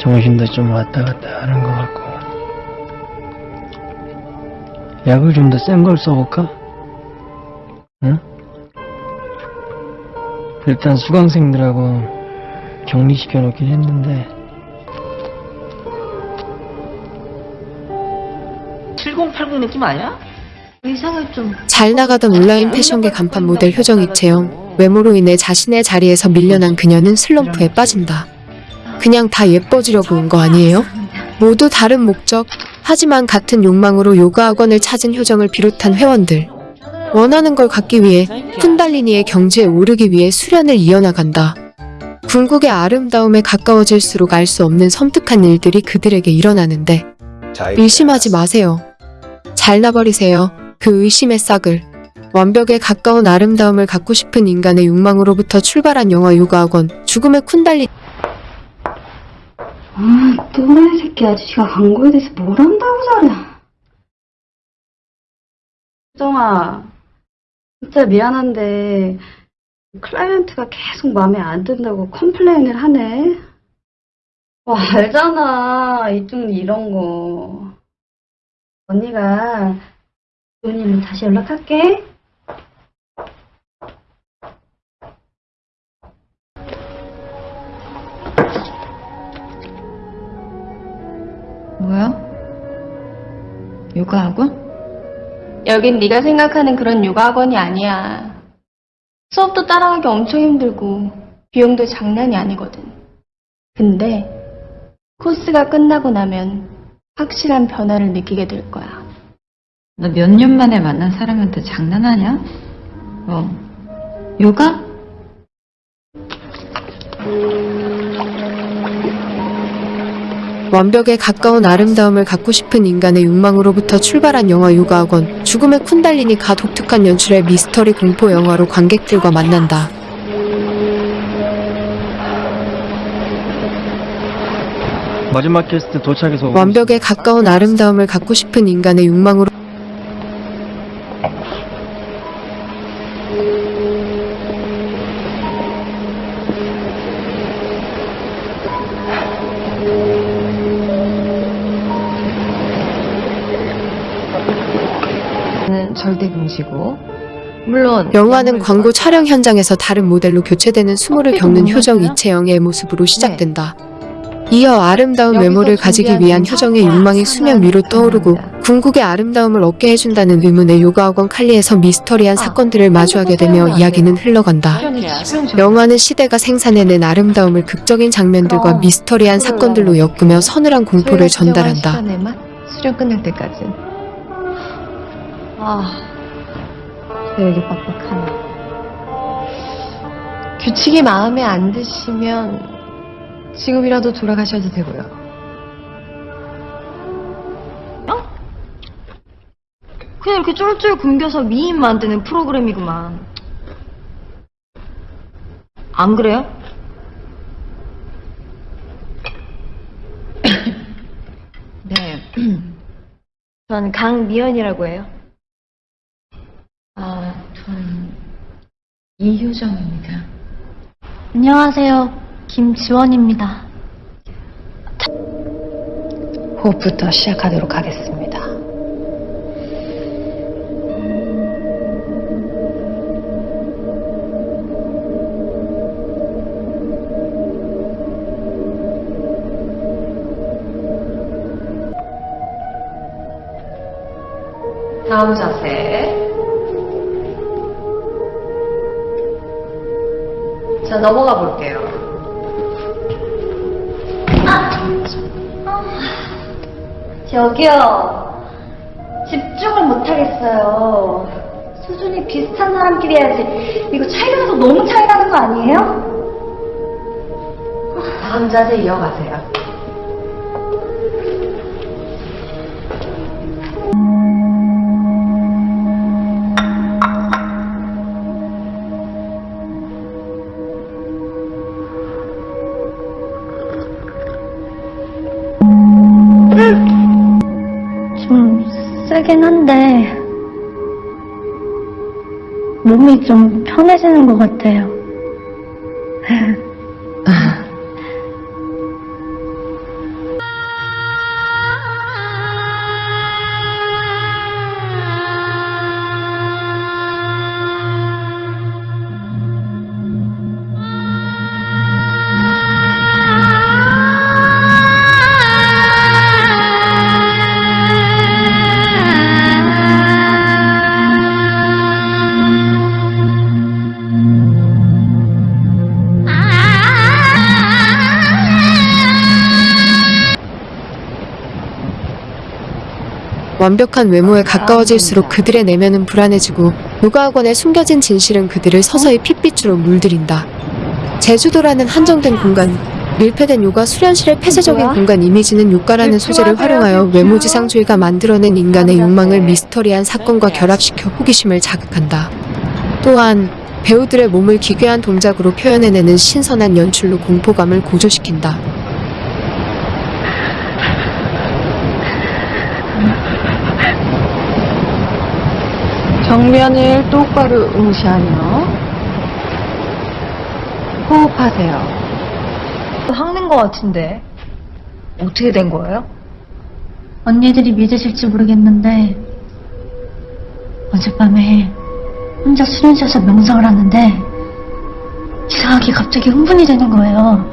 정신도 좀 왔다 갔다 하는 것 같고 약을 좀 더 센 걸 써볼까? 응? 일단 수강생들하고 격리시켜 놓긴 했는데 7080 느낌 아니야? 의상을 좀 잘 나가던 온라인 패션계 간판 모델 효정 이 채영. 외모로 인해 자신의 자리에서 밀려난 그녀는 슬럼프에 빠진다. 그냥 다 예뻐지려고 온 거 아니에요? 모두 다른 목적. 하지만 같은 욕망으로 요가 학원을 찾은 효정을 비롯한 회원들. 원하는 걸 갖기 위해 쿤달리니의 경지에 오르기 위해 수련을 이어나간다. 궁극의 아름다움에 가까워질수록 알 수 없는 섬뜩한 일들이 그들에게 일어나는데 의심하지 마세요. 잘라버리세요. 그 의심의 싹을. 완벽에 가까운 아름다움을 갖고 싶은 인간의 욕망으로부터 출발한 영화 요가학원 죽음의 쿤달리 아, 또라이 새끼 아저씨가 광고에 대해서 뭘 안다고 잘해. 수정아, 진짜 미안한데 클라이언트가 계속 마음에 안 든다고 컴플레인을 하네. 와, 알잖아. 이쪽 이런 거. 언니가 일은 다시 연락할게. 뭐야? 요가 학원? 여긴 네가 생각하는 그런 요가 학원이 아니야. 수업도 따라가기 엄청 힘들고 비용도 장난이 아니거든. 근데 코스가 끝나고 나면 확실한 변화를 느끼게 될 거야. 너 몇 년 만에 만난 사람한테 장난하냐? 어. 요가? 완벽에 가까운 아름다움을 갖고 싶은 인간의 욕망으로부터 출발한 영화 요가학원 죽음의 쿤달리니가 독특한 연출의 미스터리 공포 영화로 관객들과 만난다. 마지막 게스트 도착해서 완벽에 가까운 아름다움을 갖고 싶은 인간의 욕망으로 는 절대 금지고. 물론 영화는 광고 촬영 현장에서 다른 모델로 교체되는 수모를 겪는 효정 이채영의 모습으로 시작된다. 이어 아름다운 외모를 가지기 위한 효정의 욕망이 수면 위로 떠오르고 궁극의 아름다움을 얻게 해준다는 의문의 요가학원 칼리에서 미스터리한 사건들을 마주하게 되며 이야기는 흘러간다. 영화는 시대가 생산해낸 아름다움을 극적인 장면들과 미스터리한 사건들로 엮으며 서늘한 공포를 전달한다. 수련 끝날 때까지. 아, 되게 빡빡하네. 규칙이 마음에 안 드시면 지금이라도 돌아가셔도 되고요. 그냥 이렇게 쫄쫄 굶겨서 미인 만드는 프로그램이구만. 안 그래요? 네. 전 강미연이라고 해요. 아, 전 이효정입니다. 안녕하세요. 김지원입니다. 호흡부터 시작하도록 하겠습니다. 다음 자세. 자, 넘어가 볼게요. 저기요. 집중을 못하겠어요. 수준이 비슷한 사람끼리 해야지. 이거 차이가 너무 차이 나는 거 아니에요? 다음 자세 이어가세요. 좀 세긴 한데 몸이 좀 편해지는 것 같아요. 완벽한 외모에 가까워질수록 그들의 내면은 불안해지고 요가학원에 숨겨진 진실은 그들을 서서히 핏빛으로 물들인다. 제주도라는 한정된 공간, 밀폐된 요가 수련실의 폐쇄적인? 공간 이미지는 요가라는 소재를 활용하여 외모지상주의가 만들어낸 인간의 욕망을 미스터리한 사건과 결합시켜 호기심을 자극한다. 또한 배우들의 몸을 기괴한 동작으로 표현해내는 신선한 연출로 공포감을 고조시킨다. 정면을 똑바로 응시하며 호흡하세요. 확낸 것 같은데 어떻게 된 거예요? 언니들이 믿으실지 모르겠는데 어젯밤에 혼자 수련실에서 명상을 하는데 이상하게 갑자기 흥분이 되는 거예요.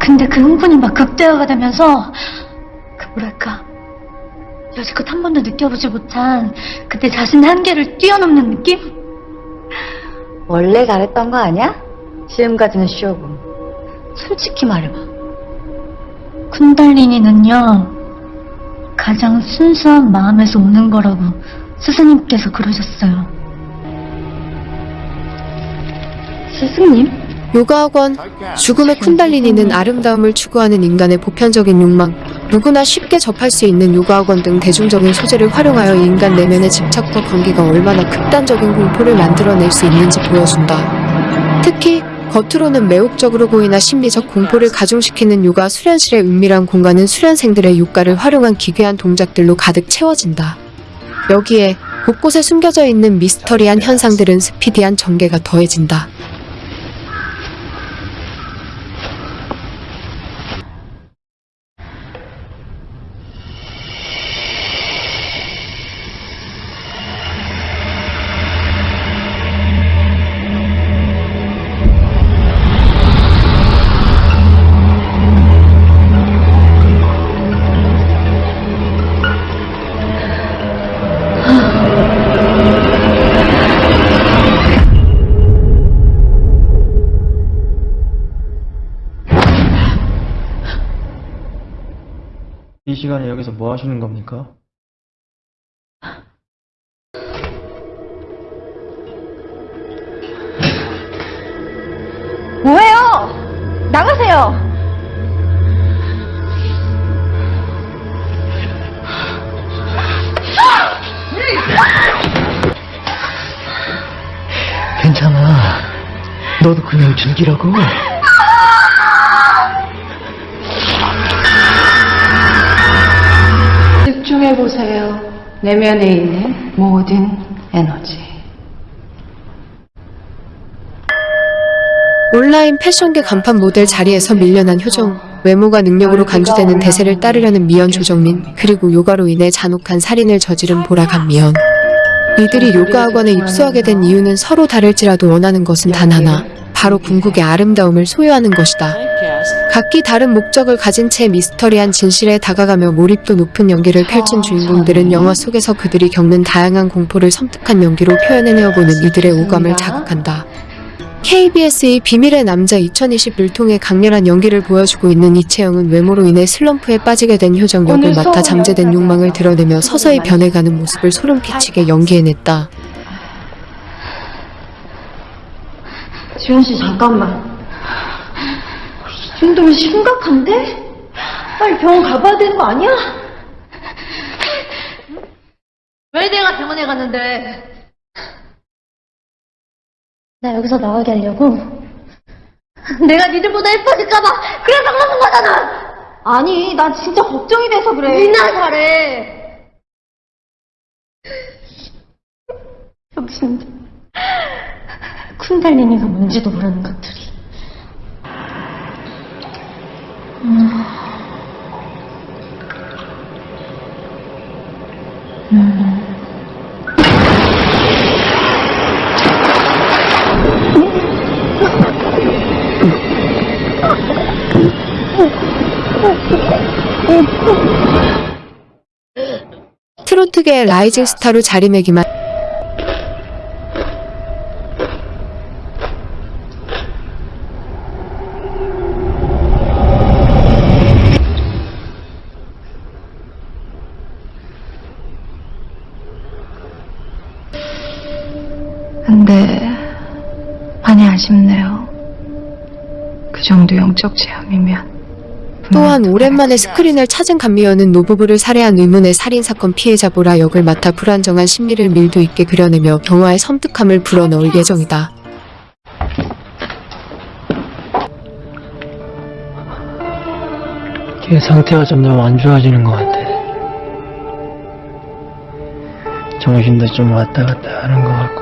근데 그 흥분이 막 극대화가 되면서 그 뭐랄까 여지껏 한 번도 느껴보지 못한 그때 자신의 한계를 뛰어넘는 느낌? 원래 잘했던 거 아니야? 지금까지는 쉬어고 솔직히 말해봐. 쿤달리니는요, 가장 순수한 마음에서 오는 거라고 스승님께서 그러셨어요. 스승님? 요가학원 죽음의 쿤달리니는 아름다움을 추구하는 인간의 보편적인 욕망, 누구나 쉽게 접할 수 있는 요가학원 등 대중적인 소재를 활용하여 인간 내면의 집착과 관계가 얼마나 극단적인 공포를 만들어낼 수 있는지 보여준다. 특히 겉으로는 매혹적으로 보이나 심리적 공포를 가중시키는 요가 수련실의 은밀한 공간은 수련생들의 요가를 활용한 기괴한 동작들로 가득 채워진다. 여기에 곳곳에 숨겨져 있는 미스터리한 현상들은 스피디한 전개가 더해진다. 이 시간에 여기서 뭐 하시는 겁니까? 뭐예요? 나가세요! 괜찮아. 너도 그냥 즐기라고. 집중해보세요. 내면에 있는 모든 에너지. 온라인 패션계 간판 모델 자리에서 밀려난 효정, 외모가 능력으로 간주되는 대세를 따르려는 미연 조정민, 그리고 요가로 인해 잔혹한 살인을 저지른 보라간 미연. 이들이 요가 학원에 입소하게 된 이유는 서로 다를지라도 원하는 것은 단 하나, 바로 궁극의 아름다움을 소유하는 것이다. 각기 다른 목적을 가진 채 미스터리한 진실에 다가가며 몰입도 높은 연기를 펼친 주인공들은 영화 속에서 그들이 겪는 다양한 공포를 섬뜩한 연기로 표현해내어보는 이들의 오감을 자극한다. KBS의 비밀의 남자 2021 통해 강렬한 연기를 보여주고 있는 이채영은 외모로 인해 슬럼프에 빠지게 된 효정 역을 맡아 잠재된 욕망을 드러내며 서서히 변해가는 모습을 소름 끼치게 연기해냈다. 지현 씨, 잠깐만. 이 정도면 심각한데? 빨리 병원 가봐야 되는 거 아니야? 왜 내가 병원에 갔는데? 나 여기서 나가게 하려고? 내가 니들보다 예뻐질까봐 그래서 그러는 거잖아! 아니, 난 진짜 걱정이 돼서 그래. 니나 잘해. 병신들. 쿤달리니가 뭔지도 모르는 것들이. 트로트계의 라이징 스타로 자리매김한 아쉽네요. 그 정도 영적 체험이면. 또한 오랜만에 스크린을 찾은 감미연은 노부부를 살해한 의문의 살인사건 피해자 보라 역을 맡아 불안정한 심리를 밀도 있게 그려내며 영화의 섬뜩함을 불어넣을 예정이다. 걔 상태가 점점 안 좋아지는 것 같아. 정신도 좀 왔다 갔다 하는 것 같고.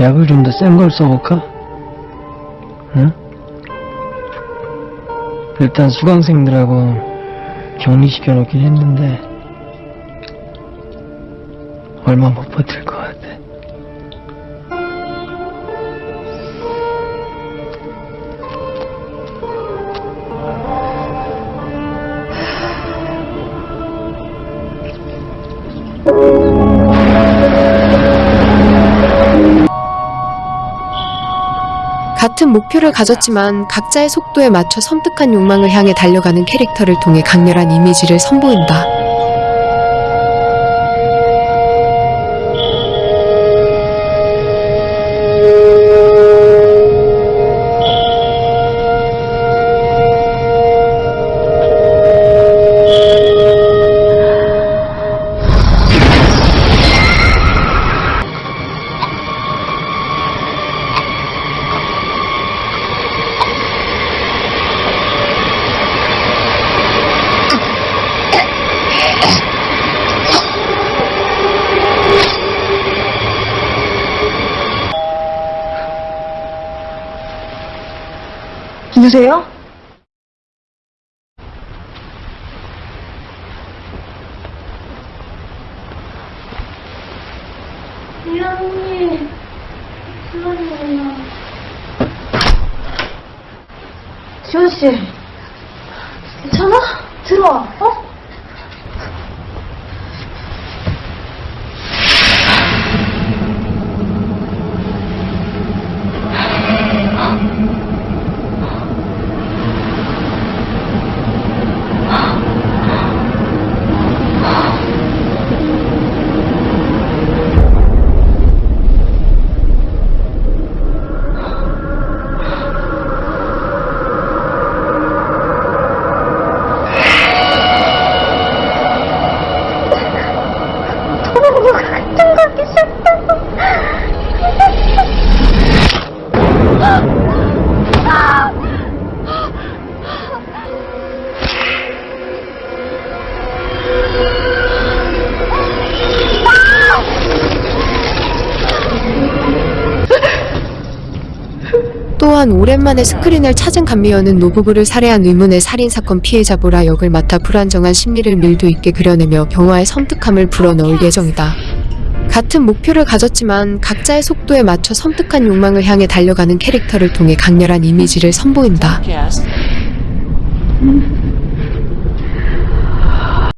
약을 좀 더 센 걸 써볼까? 응? 일단 수강생들하고 격리시켜 놓긴 했는데, 얼마 못 버틸 것 같은 목표를 가졌지만 각자의 속도에 맞춰 섬뜩한 욕망을 향해 달려가는 캐릭터를 통해 강렬한 이미지를 선보인다. 누구세요? 미안해. 미안해. 지원 씨, 괜찮아? 들어와. 어? 또한 오랜만에 스크린을 찾은 감미연은 노부부를 살해한 의문의 살인사건 피해자 보라 역을 맡아 불안정한 심리를 밀도 있게 그려내며 영화의 섬뜩함을 불어넣을 예정이다. 같은 목표를 가졌지만 각자의 속도에 맞춰 섬뜩한 욕망을 향해 달려가는 캐릭터를 통해 강렬한 이미지를 선보인다.